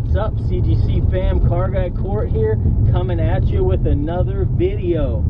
What's up, CGC fam? Car Guy Court here, coming at you with another video.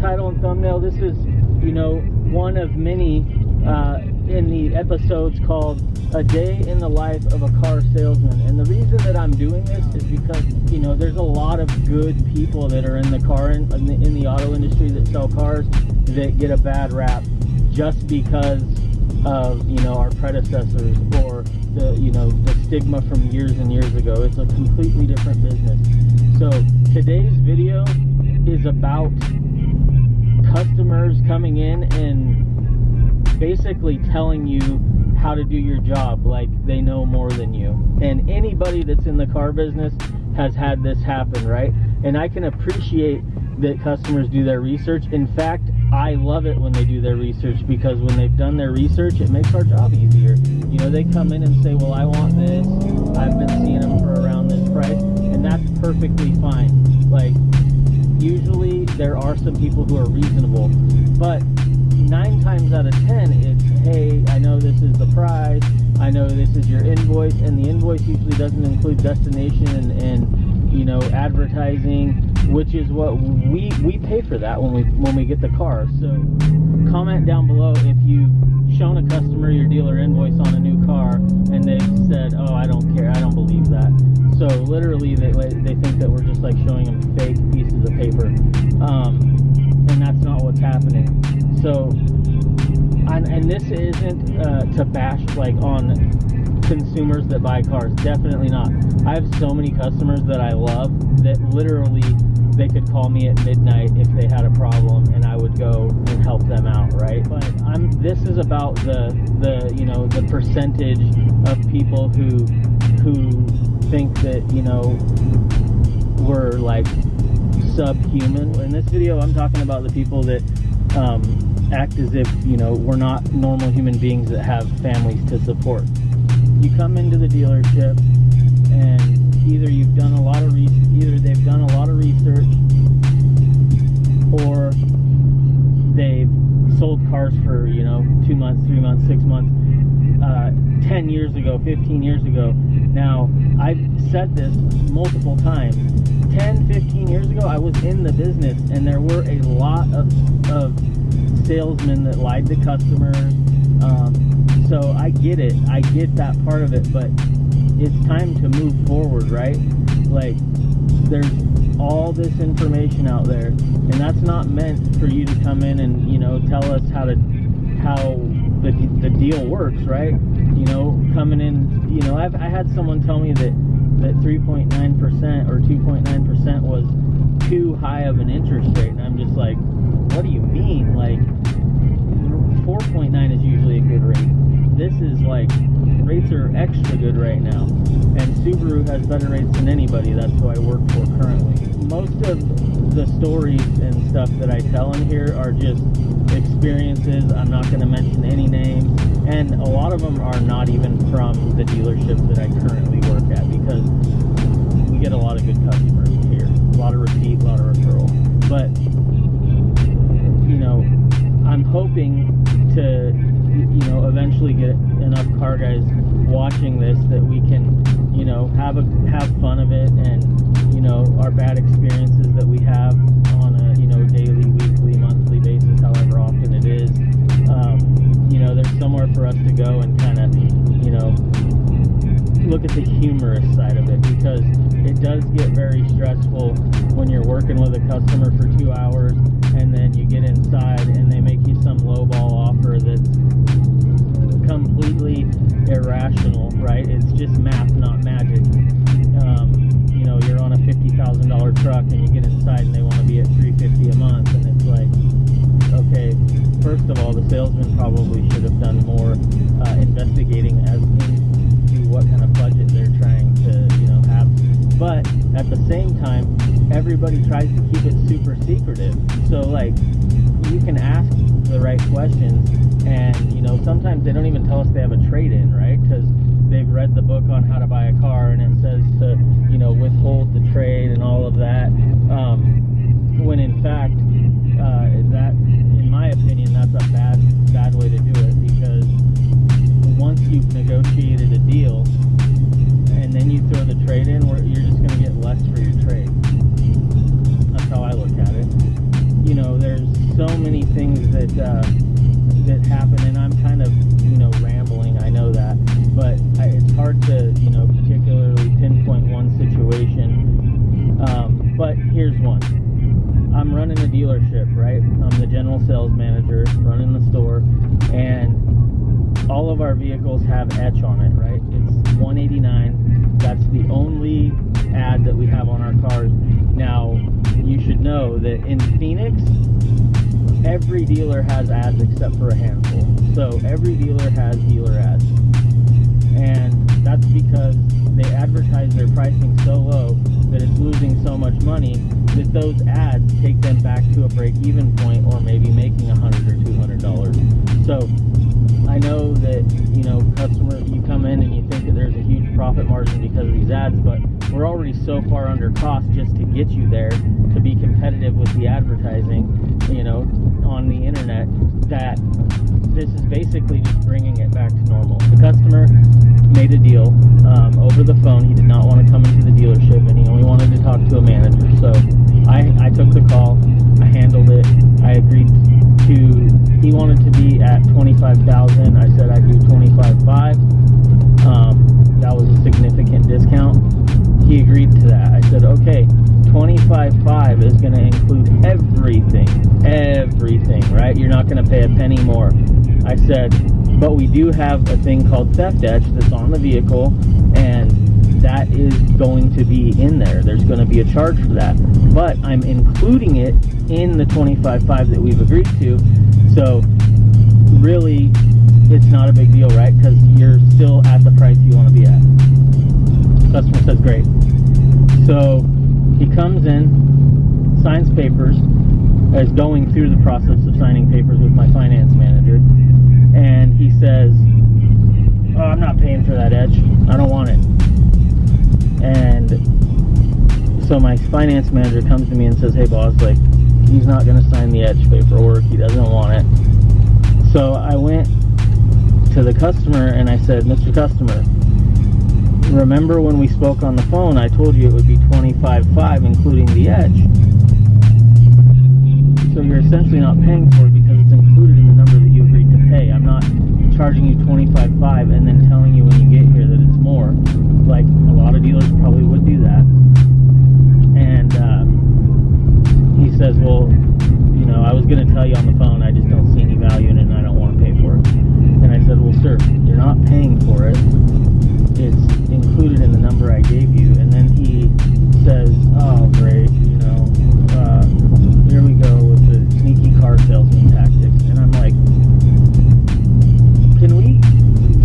Title and thumbnail. This is, you know, one of many uh, in the episodes called A Day in the Life of a Car Salesman. And the reason that I'm doing this is because, you know, there's a lot of good people that are in the car, in, in, the, in the auto industry that sell cars that get a bad rap just because of, you know, our predecessors or the, you know, the stigma from years and years ago. It's a completely different business. So today's video is about customers coming in and basically telling you how to do your job like they know more than you. And anybody that's in the car business has had this happen, right? And I can appreciate that customers do their research. In fact, I love it when they do their research because when they've done their research, it makes our job easier. You know, they come in and say, well, I want this. I've been seeing them for around this price and that's perfectly fine. There are some people who are reasonable, but nine times out of ten, it's hey, I know this is the price, I know this is your invoice, and the invoice usually doesn't include destination and, and you know advertising, which is what we we pay for that when we when we get the car. So comment down below if you've shown a customer your dealer invoice on a new car and they've said, oh, I don't care, I don't believe that. So literally, they they think that we're just like showing them fake pieces of paper, um, and that's not what's happening. So, and, and this isn't uh, to bash like on consumers that buy cars. Definitely not. I have so many customers that I love that literally they could call me at midnight if they had a problem and I would go and help them out, right? But I'm this is about the the you know the percentage of people who who think that you know we're like subhuman. In this video, I'm talking about the people that um, act as if you know we're not normal human beings that have families to support. You come into the dealership and either you've done a lot of either they've done a lot of research or they've sold cars for you know two months three months six months uh, 10 years ago 15 years ago. Now i've said this multiple times. 10 15 years ago i was in the business and there were a lot of, of salesmen that lied to customers. Um, so i get it. I get that part of it but it's time to move forward, right? Like, there's all this information out there, and that's not meant for you to come in and you know tell us how to how the the deal works, right? You know, coming in, you know, I've I had someone tell me that that 3.9% or 2.9% was too high of an interest rate, and I'm just like, what do you mean? Like, 4.9 is usually a good rate. This is like rates are extra good right now. And Subaru has better rates than anybody. That's who I work for currently. Most of the stories and stuff that I tell in here are just experiences. I'm not going to mention any names. And a lot of them are not even from the dealership that I currently work at because we get a lot of good customers here. A lot of repeat, a lot of referral. But, you know, I'm hoping to you know eventually get enough car guys watching this that we can you know have a have fun of it and you know our bad experiences that we have on a you know daily weekly monthly basis however often it is. Um, you know there's somewhere for us to go and kind of you know look at the humorous side of it because it does get very stressful when you're working with a customer for two hours and then you get inside and they make you some lowball offer that's completely irrational, right? It's just math, not magic. Um, you know, you're on a fifty thousand dollar truck and you get inside and they want to be at three fifty a month, and it's like, okay, first of all, the salesman probably should have done more uh, investigating as into what kind of budget they're trying But at the same time, everybody tries to keep it super secretive. So like, you can ask the right questions, and you know sometimes they don't even tell us they have a trade-in, right? Because they've read the book on how to buy a car, and it says to have etch on it, right? It's 189. That's the only ad that we have on our cars. Now, you should know that in Phoenix, every dealer has ads except for a handful. So every dealer has dealer ads. And that's because they advertise their pricing so low that it's losing so much money that those ads take them back to a break-even point or maybe making 100 or $200. these ads, but we're already so far under cost just to get you there to be competitive with the advertising, you know, on the internet that this is basically just bringing it back to normal. The customer made a deal um, over the phone. He did not want to come into the dealership and he only wanted to talk to a manager. So I, I took the call, I handled it, I agreed to, he wanted to be at 25,000. I said I'd do 25.5 agreed to that. I said, okay, 25.5 is going to include everything, everything, right? You're not going to pay a penny more. I said, but we do have a thing called theft etch that's on the vehicle, and that is going to be in there. There's going to be a charge for that. But I'm including it in the 25.5 that we've agreed to. So really, it's not a big deal, right? Because you're still at the price you want to be at. Customer says, great. So he comes in, signs papers, is going through the process of signing papers with my finance manager, and he says, oh, I'm not paying for that etch. I don't want it. And so my finance manager comes to me and says, hey boss, like, he's not going to sign the etch paperwork. He doesn't want it. So I went to the customer and I said, Mr. Customer, remember when we spoke on the phone, I told you it would be 25.5 including the etch. So you're essentially not paying for it because it's included in the number that you agreed to pay. I'm not charging you 25.5 and then telling you when you get here that it's more. Like a lot of dealers probably would do that. And uh, he says, well, you know, I was going to tell you on the phone, I just don't see any value in it and I don't want to pay for it. And I said, well, sir, you're not paying for it it's I gave you. And then he says, oh, great, you know, uh, here we go with the sneaky car salesman tactics. And I'm like, can we,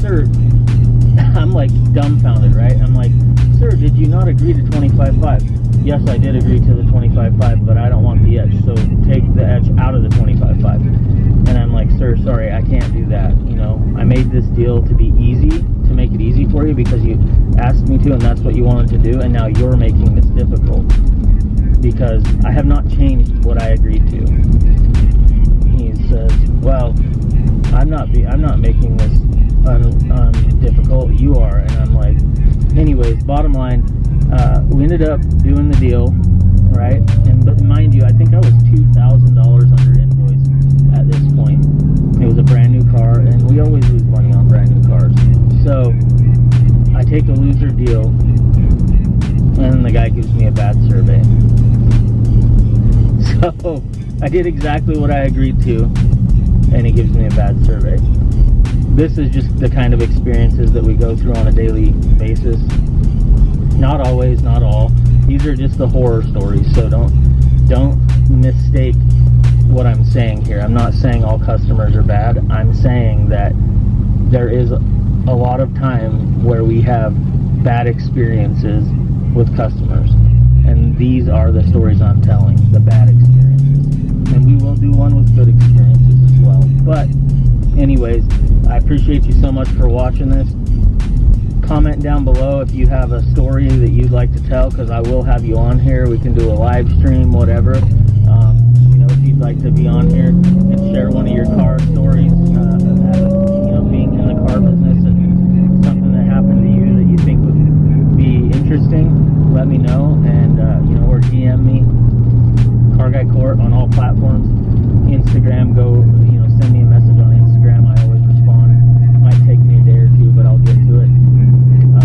sir, I'm like dumbfounded, right? I'm like, sir, did you not agree to 25.5? Yes, I did agree to the 25.5, but I don't want the etch, so take the etch out of the 25.5. And I'm like, sir, sorry, I can't do that. You know, I made this deal to be easy to make it easy for you because you asked me to and that's what you wanted to do and now you're making this difficult because I have not changed what I agreed to. He says, "Well, I'm not be I'm not making this un, un difficult. You are." And I'm like, "Anyways, bottom line, uh, we ended up doing the deal, right? And but mind you, I think I was two thousand dollars under invoice at this point. It was a brand new car, and we always lose So I take a loser deal, and the guy gives me a bad survey. So I did exactly what I agreed to, and he gives me a bad survey. This is just the kind of experiences that we go through on a daily basis. Not always, not all. These are just the horror stories, so don't don't mistake what I'm saying here. I'm not saying all customers are bad. I'm saying that there is a lot of time where we have bad experiences with customers. and these are the stories I'm telling, the bad experiences. And we will do one with good experiences as well. But, anyways, I appreciate you so much for watching this. Comment down below if you have a story that you'd like to tell, because I will have you on here. We can do a live stream, whatever. Um, you know, if you'd like to be on here and share one of your car stories, interesting, let me know. And, uh, you know, or DM me, Car Guy Court on all platforms. Instagram, go, you know, send me a message on Instagram. I always respond. It Might take me a day or two, but I'll get to it.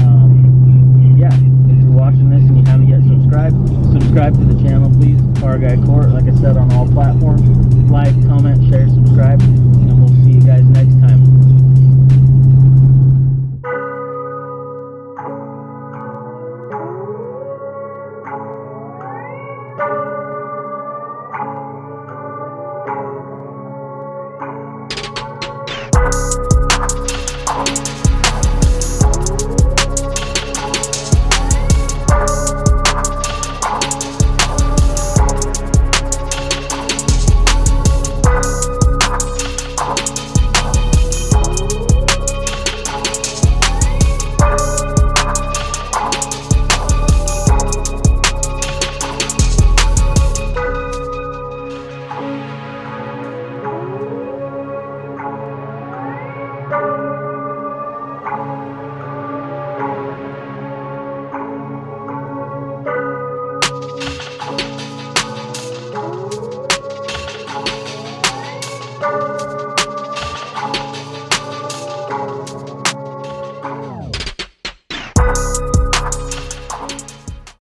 Um, yeah, if you're watching this and you haven't yet subscribed, subscribe to the channel, please. Car Guy Court, like I said, on all platforms. Like, comment, share, subscribe.